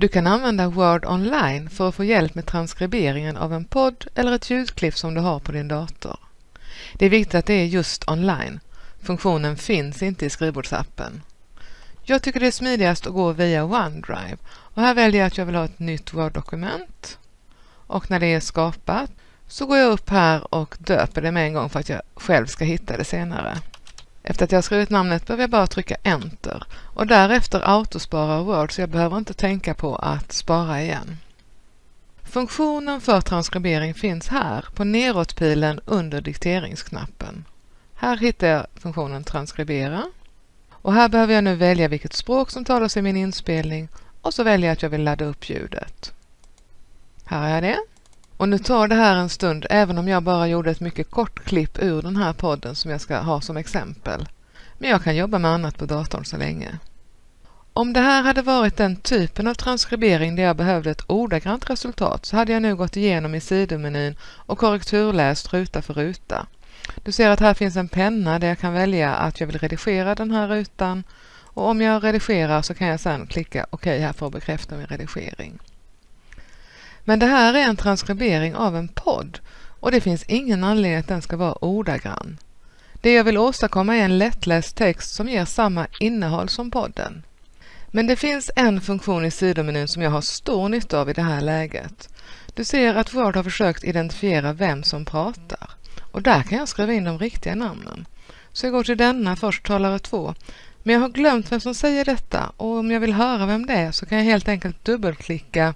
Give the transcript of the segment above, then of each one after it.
Du kan använda Word online för att få hjälp med transkriberingen av en podd eller ett ljudklipp som du har på din dator. Det är viktigt att det är just online. Funktionen finns inte i skrivbordsappen. Jag tycker det är smidigast att gå via OneDrive och här väljer jag att jag vill ha ett nytt Word-dokument. Och när det är skapat så går jag upp här och döper det med en gång för att jag själv ska hitta det senare. Efter att jag skrivit namnet behöver jag bara trycka Enter och därefter autospara Word så jag behöver inte tänka på att spara igen. Funktionen för transkribering finns här på neråtpilen under dikteringsknappen. Här hittar jag funktionen Transkribera och här behöver jag nu välja vilket språk som talas i min inspelning och så väljer jag att jag vill ladda upp ljudet. Här har jag det. Och nu tar det här en stund även om jag bara gjorde ett mycket kort klipp ur den här podden som jag ska ha som exempel. Men jag kan jobba med annat på datorn så länge. Om det här hade varit den typen av transkribering där jag behövde ett ordagrant resultat så hade jag nu gått igenom i sidomenyn och korrekturläst ruta för ruta. Du ser att här finns en penna där jag kan välja att jag vill redigera den här rutan och om jag redigerar så kan jag sedan klicka OK här för att bekräfta min redigering. Men det här är en transkribering av en podd och det finns ingen anledning att den ska vara ordagrann. Det jag vill åstadkomma är en lättläst text som ger samma innehåll som podden. Men det finns en funktion i sidomenyn som jag har stor nytta av i det här läget. Du ser att Word har försökt identifiera vem som pratar och där kan jag skriva in de riktiga namnen. Så jag går till denna först, talare 2. Men jag har glömt vem som säger detta och om jag vill höra vem det är så kan jag helt enkelt dubbelklicka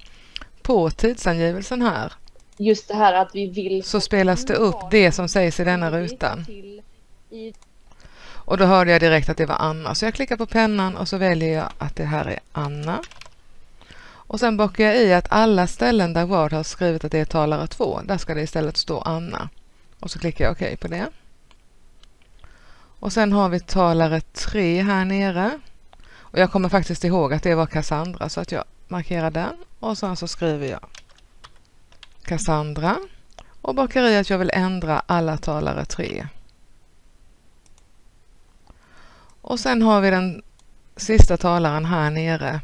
på tidsangivelsen här. Just det här att vi vill... Så spelas det upp det som sägs i denna rutan. Och då hörde jag direkt att det var Anna. Så jag klickar på pennan och så väljer jag att det här är Anna. Och sen bockar jag i att alla ställen där Word har skrivit att det är talare 2, där ska det istället stå Anna. Och så klickar jag OK på det. Och sen har vi talare 3 här nere. Och jag kommer faktiskt ihåg att det var Cassandra så att jag markerar den och sen så skriver jag Cassandra och bakar i att jag vill ändra alla talare 3. Och sen har vi den sista talaren här nere.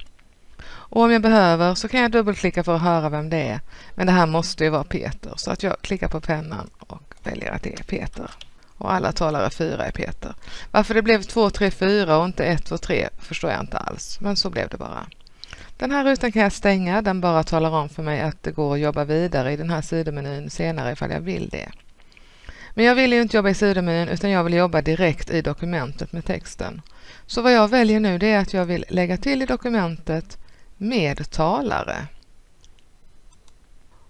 Och om jag behöver så kan jag dubbelklicka för att höra vem det är. Men det här måste ju vara Peter så att jag klickar på pennan och väljer att det är Peter. Och alla talare 4 är Peter. Varför det blev 2, 3, 4 och inte 1, 2, 3 förstår jag inte alls. Men så blev det bara. Den här rutan kan jag stänga. Den bara talar om för mig att det går att jobba vidare i den här sidomenyn senare ifall jag vill det. Men jag vill ju inte jobba i sidomenyn utan jag vill jobba direkt i dokumentet med texten. Så vad jag väljer nu det är att jag vill lägga till i dokumentet med talare.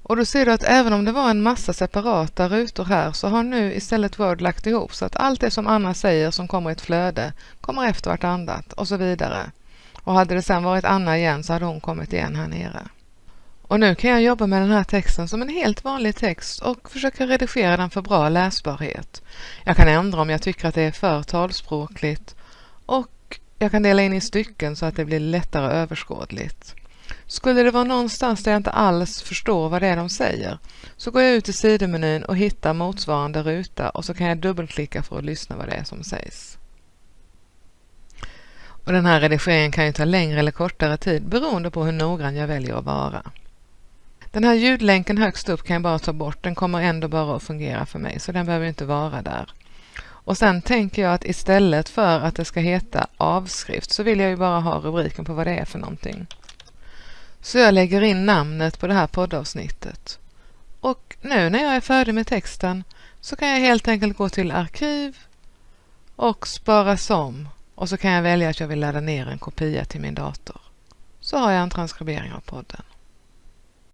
Och då ser du att även om det var en massa separata rutor här så har nu istället Word lagt ihop så att allt det som Anna säger som kommer i ett flöde kommer efter vartannat och så vidare. Och hade det sedan varit Anna igen så hade hon kommit igen här nere. Och nu kan jag jobba med den här texten som en helt vanlig text och försöka redigera den för bra läsbarhet. Jag kan ändra om jag tycker att det är för talspråkligt och jag kan dela in i stycken så att det blir lättare överskådligt. Skulle det vara någonstans där jag inte alls förstår vad det är de säger så går jag ut i sidomenyn och hittar motsvarande ruta och så kan jag dubbelklicka för att lyssna vad det är som sägs. Och den här redigeringen kan ju ta längre eller kortare tid beroende på hur noggrann jag väljer att vara. Den här ljudlänken högst upp kan jag bara ta bort, den kommer ändå bara att fungera för mig så den behöver inte vara där. Och sen tänker jag att istället för att det ska heta avskrift så vill jag ju bara ha rubriken på vad det är för någonting. Så jag lägger in namnet på det här poddavsnittet. Och nu när jag är färdig med texten så kan jag helt enkelt gå till arkiv och spara som och så kan jag välja att jag vill ladda ner en kopia till min dator. Så har jag en transkribering av podden.